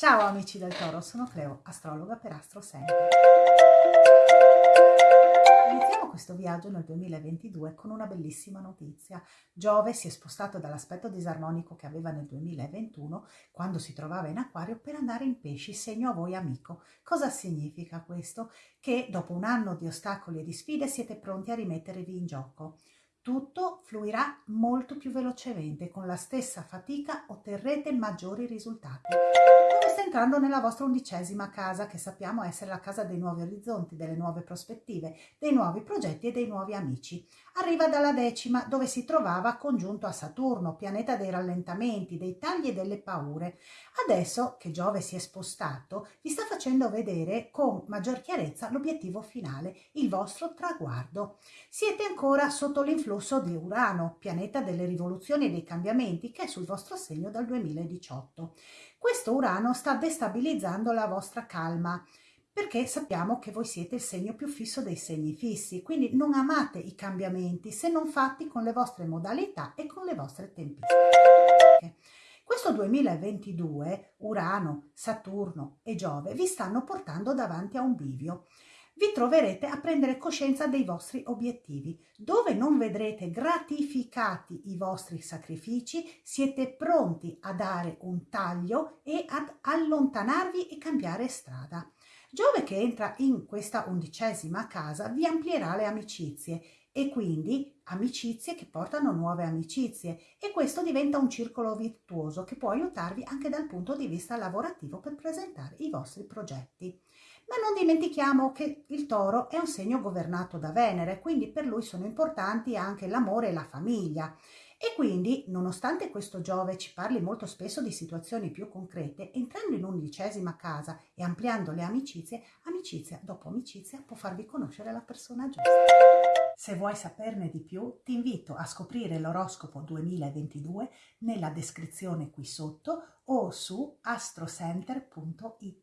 Ciao amici del Toro, sono Cleo, astrologa per Astro Center. Iniziamo questo viaggio nel 2022 con una bellissima notizia. Giove si è spostato dall'aspetto disarmonico che aveva nel 2021, quando si trovava in acquario, per andare in pesci, segno a voi amico. Cosa significa questo? Che dopo un anno di ostacoli e di sfide siete pronti a rimettervi in gioco tutto fluirà molto più velocemente, con la stessa fatica otterrete maggiori risultati. Entrando nella vostra undicesima casa, che sappiamo essere la casa dei nuovi orizzonti, delle nuove prospettive, dei nuovi progetti e dei nuovi amici. Arriva dalla decima, dove si trovava congiunto a Saturno, pianeta dei rallentamenti, dei tagli e delle paure. Adesso che Giove si è spostato, vi sta facendo vedere con maggior chiarezza l'obiettivo finale, il vostro traguardo. Siete ancora sotto l'influsso di Urano, pianeta delle rivoluzioni e dei cambiamenti, che è sul vostro segno dal 2018. Questo Urano sta destabilizzando la vostra calma perché sappiamo che voi siete il segno più fisso dei segni fissi, quindi non amate i cambiamenti se non fatti con le vostre modalità e con le vostre tempistiche. Questo 2022 Urano, Saturno e Giove vi stanno portando davanti a un bivio. Vi troverete a prendere coscienza dei vostri obiettivi. Dove non vedrete gratificati i vostri sacrifici, siete pronti a dare un taglio e ad allontanarvi e cambiare strada. Giove che entra in questa undicesima casa vi amplierà le amicizie e quindi amicizie che portano nuove amicizie e questo diventa un circolo virtuoso che può aiutarvi anche dal punto di vista lavorativo per presentare i vostri progetti. Ma non dimentichiamo che il toro è un segno governato da Venere, quindi per lui sono importanti anche l'amore e la famiglia. E quindi, nonostante questo Giove ci parli molto spesso di situazioni più concrete, entrando in undicesima casa e ampliando le amicizie, amicizia dopo amicizia può farvi conoscere la persona giusta. Se vuoi saperne di più, ti invito a scoprire l'oroscopo 2022 nella descrizione qui sotto o su astrocenter.it.